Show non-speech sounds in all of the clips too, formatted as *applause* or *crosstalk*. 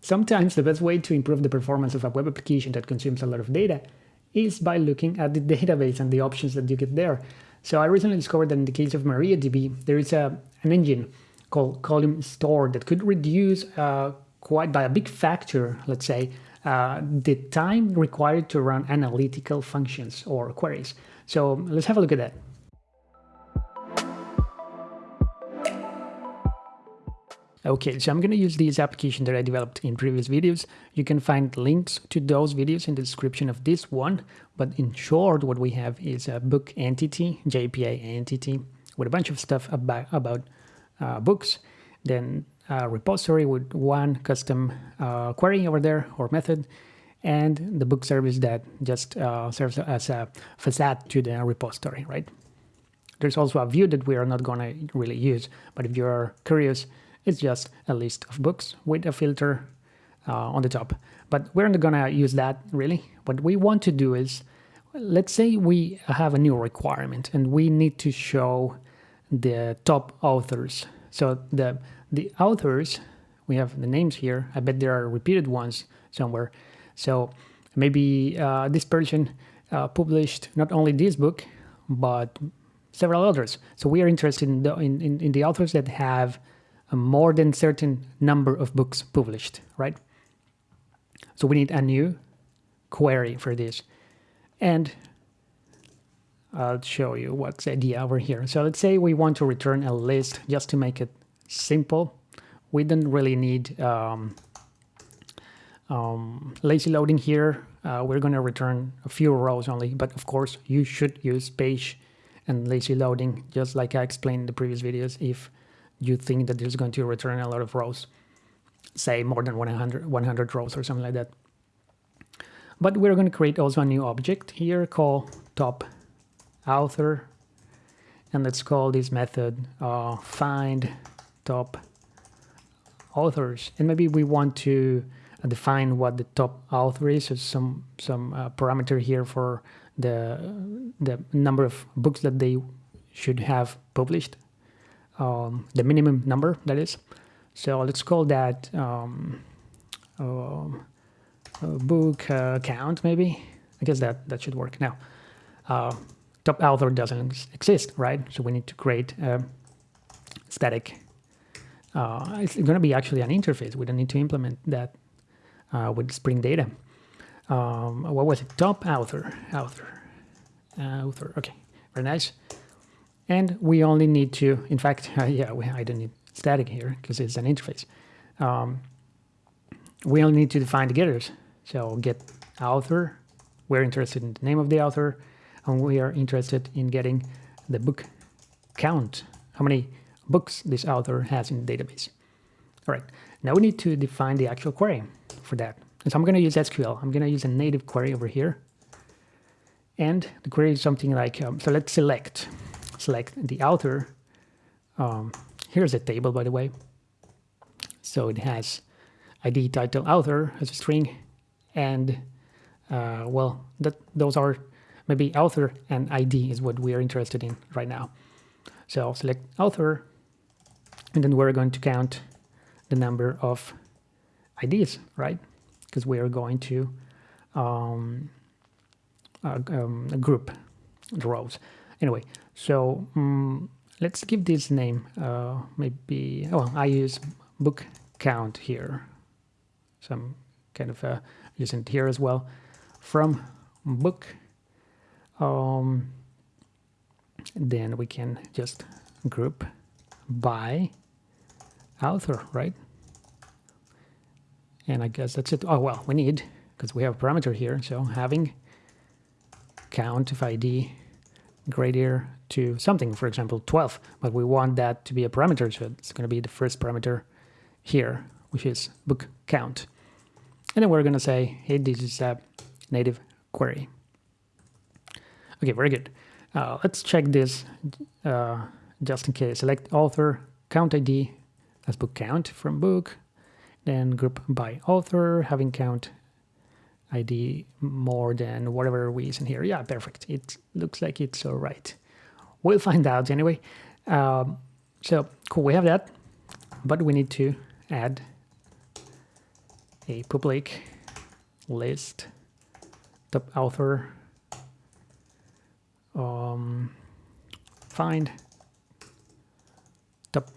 Sometimes the best way to improve the performance of a web application that consumes a lot of data is by looking at the *laughs* database and the options that you get there. So I recently discovered that in the case of MariaDB, there is a, an engine called Column Store that could reduce uh, quite by a big factor, let's say, uh, the time required to run analytical functions or queries. So let's have a look at that. Okay, so I'm going to use this application that I developed in previous videos. You can find links to those videos in the description of this one. But in short, what we have is a book entity, JPA entity, with a bunch of stuff about, about uh, books. Then a repository with one custom uh, query over there or method. And the book service that just uh, serves as a facade to the repository, right? There's also a view that we are not going to really use. But if you're curious, it's just a list of books with a filter uh, on the top. But we're not gonna use that really. What we want to do is, let's say we have a new requirement and we need to show the top authors. So the, the authors, we have the names here. I bet there are repeated ones somewhere. So maybe uh, this person uh, published not only this book, but several others. So we are interested in the, in, in, in the authors that have a more than certain number of books published, right? So we need a new query for this. And I'll show you what's the idea over here. So let's say we want to return a list just to make it simple. We don't really need um, um, lazy loading here. Uh, we're going to return a few rows only, but of course you should use page and lazy loading, just like I explained in the previous videos, if you think that there's going to return a lot of rows, say more than 100, 100 rows or something like that. But we're going to create also a new object here called top author. And let's call this method uh, find top authors. And maybe we want to define what the top author is, so some some uh, parameter here for the the number of books that they should have published um, the minimum number that is. So let's call that um, uh, book uh, count maybe. I guess that, that should work. Now, uh, top author doesn't exist, right? So we need to create a static. Uh, it's going to be actually an interface. We don't need to implement that uh, with Spring Data. Um, what was it? Top author, author, author. Okay, very nice. And we only need to, in fact, uh, *laughs* yeah, we, I don't need static here because it's an interface. Um, we only need to define the getters. So get author, we're interested in the name of the author, and we are interested in getting the book count, how many books this author has in the database. All right, now we need to define the actual query for that. And so I'm going to use SQL. I'm going to use a native query over here. And the query is something like, um, so let's select select the author. Um, here's a table, by the way. So it has ID, title, author as a string, and uh, well, that those are maybe author and ID is what we are interested in right now. So select author, and then we're going to count the number of IDs, right? Because we are going to um, uh, um, group the rows. Anyway, so um, let's give this name, uh, maybe, oh, I use book count here. So I'm kind of uh, using here as well. From book, um, then we can just group by author, right? And I guess that's it. Oh, well, we need, because we have a parameter here, so having count of ID greater to something, for example, 12, but we want that to be a parameter, so it's going to be the first parameter here, which is book count. And then we're going to say, hey, this is a native query. Okay, very good. Uh, let's check this uh, just in case. Select author, count ID as book count from book, then group by author, having count ID more than whatever we use in here. Yeah, perfect. It looks like it's all right. We'll find out anyway. Um, so cool, we have that, but we need to add a public list top author um, find top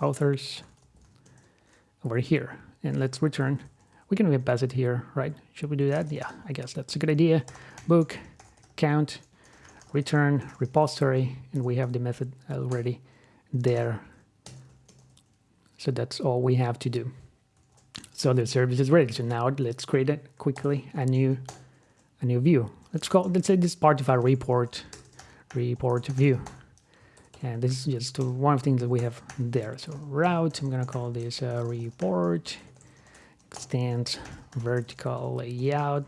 authors over here and let's return we can even pass it here right? Should we do that? Yeah i guess that's a good idea. Book count return repository and we have the method already there. So that's all we have to do. So the service is ready. So now let's create it quickly a new a new view. Let's call let's say this part of our report report view. And this is just one of the things that we have there. So route i'm gonna call this uh, report extend vertical layout.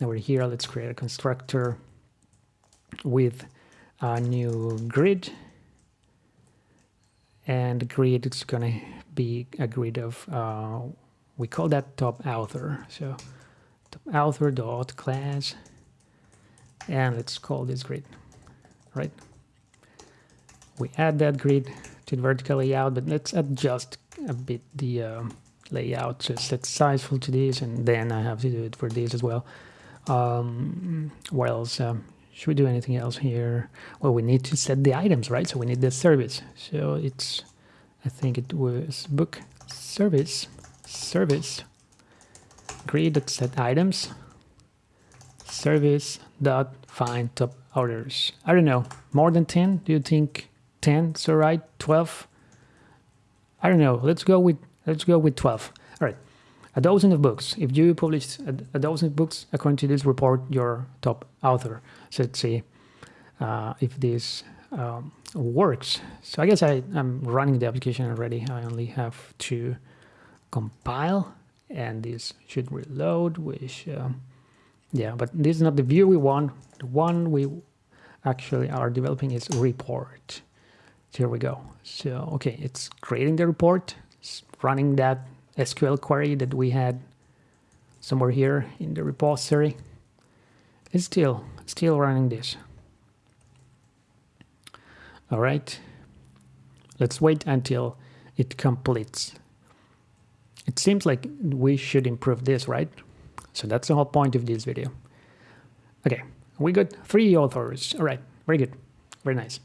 Over here let's create a constructor with a new grid. And grid is gonna be a grid of uh, we call that top author. So top author dot class. And let's call this grid right? We add that grid to the vertical layout but let's adjust a bit the uh, layout set sizeful to this and then I have to do it for this as well. Um, what else um, should we do anything else here? Well we need to set the items right? So we need the service. So it's I think it was book service service grid set items service dot find top orders. I don't know more than 10 do you think 10 so right 12 I don't know. Let's go with let's go with 12 all right. A dozen of books. If you publish a, a dozen books according to this report your top author so let's see uh, if this um, works. So I guess I, I'm running the application already. I only have to compile and this should reload which um, yeah but this is not the view we want. The one we actually are developing is report. So here we go. So okay it's creating the report running that SQL query that we had somewhere here in the repository it's still still running this. All right. Let's wait until it completes. It seems like we should improve this right? So that's the whole point of this video. Okay we got three authors. All right very good. Very nice.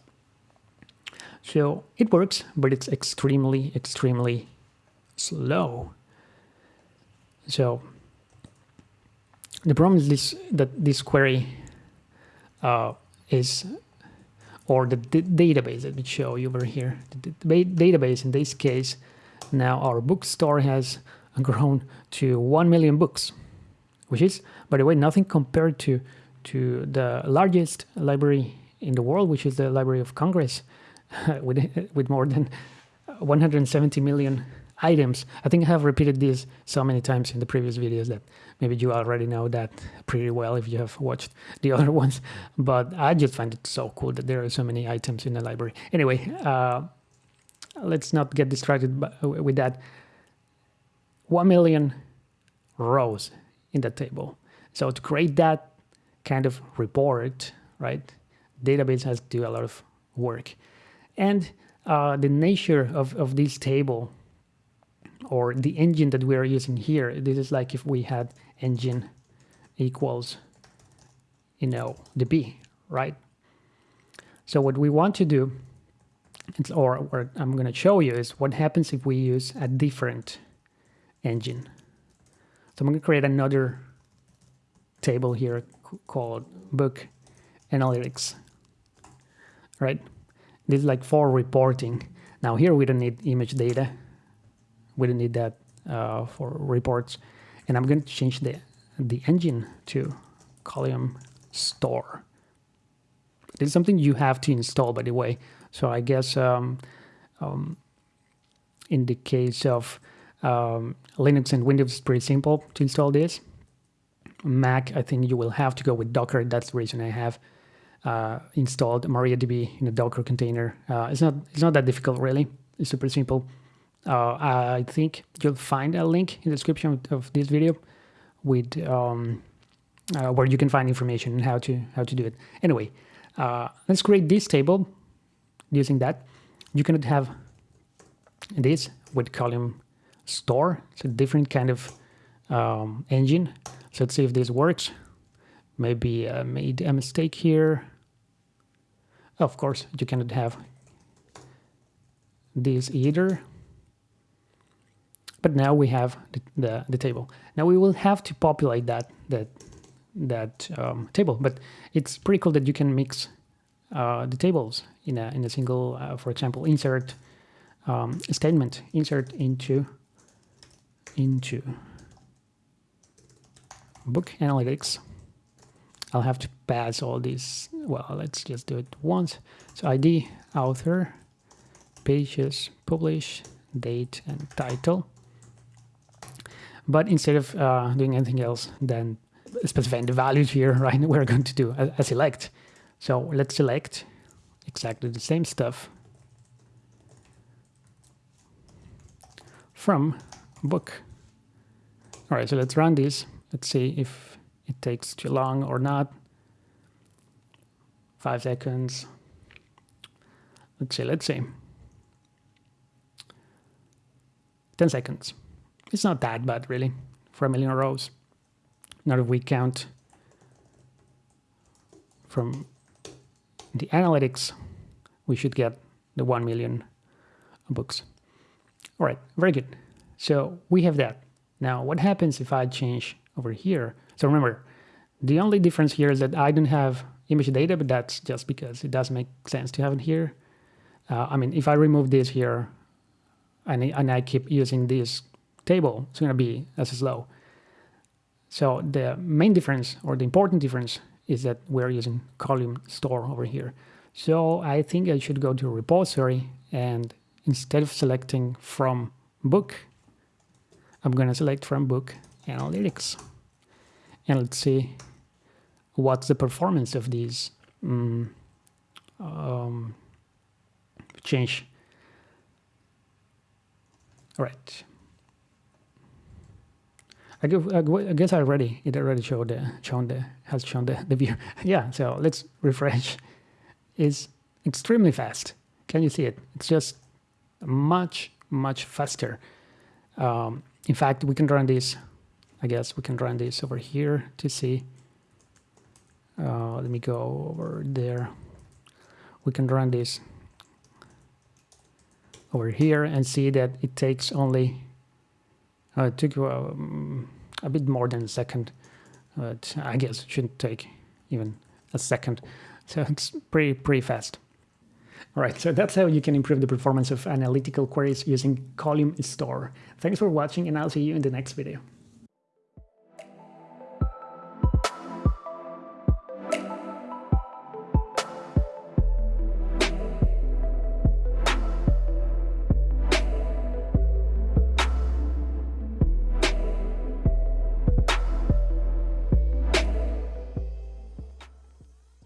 So it works but it's extremely extremely slow. So the problem is this that this query uh, is or the database that we show you over here. The, the database in this case now our bookstore has grown to 1 million books which is by the way nothing compared to to the largest library in the world which is the library of congress *laughs* with with more than 170 million items. I think I have repeated this so many times in the previous videos that maybe you already know that pretty well if you have watched the *laughs* other ones. But I just find it so cool that there are so many items in the library. Anyway, uh, let's not get distracted with that. One million rows in the table. So to create that kind of report, right, database has to do a lot of work. And uh, the nature of, of this table or the engine that we are using here, this is like if we had engine equals, you know, the B, right? So what we want to do, or what I'm going to show you is what happens if we use a different engine. So I'm going to create another table here called book analytics, right? This is like for reporting. Now here we don't need image data. We don't need that uh, for reports. And I'm going to change the, the engine to column store. Is something you have to install, by the way. So I guess um, um, in the case of um, Linux and Windows, it's pretty simple to install this. Mac, I think you will have to go with Docker. That's the reason I have uh, installed MariaDB in a Docker container. Uh, it's not it's not that difficult really. It's super simple. Uh, I think you'll find a link in the description of this video with um, uh, where you can find information on how to how to do it. Anyway, uh, let's create this table using that. You cannot have this with column store. It's a different kind of um, engine. So let's see if this works. Maybe I made a mistake here. Of course, you cannot have this either. But now we have the, the, the table. Now we will have to populate that that that um, table, but it's pretty cool that you can mix uh, the tables in a in a single, uh, for example, insert um, statement, insert into into book analytics. I'll have to pass all these. Well, let's just do it once. So ID, author, pages, publish, date, and title. But instead of uh, doing anything else than specifying the values here, *laughs* right, we're going to do a, a select. So let's select exactly the same stuff from book. All right, so let's run this. Let's see if it takes too long or not. Five seconds. Let's see, let's see. 10 seconds. It's not that bad, really, for a million rows. Not if we count from the analytics, we should get the 1 million books. All right, very good. So we have that. Now, what happens if I change over here? So remember, the only difference here is that I don't have image data, but that's just because it does make sense to have it here. Uh, I mean, if I remove this here and, and I keep using this table, it's going to be as slow. So the main difference or the important difference is that we're using column store over here. So I think I should go to repository and instead of selecting from book, I'm going to select from book analytics. And let's see what's the performance of these um, um, change. All right. I, give, I guess I already it already showed the shown the has shown the, the view. *laughs* yeah, so let's refresh. Is extremely fast. Can you see it? It's just much much faster. Um, in fact, we can run this. I guess we can run this over here to see. Uh, let me go over there. We can run this over here and see that it takes only uh, it took um, a bit more than a second, but I guess it shouldn't take even a second. *laughs* So it's pretty, pretty fast. All right, so that's how you can improve the performance of analytical queries using Column Store. Thanks for watching and I'll see you in the next video.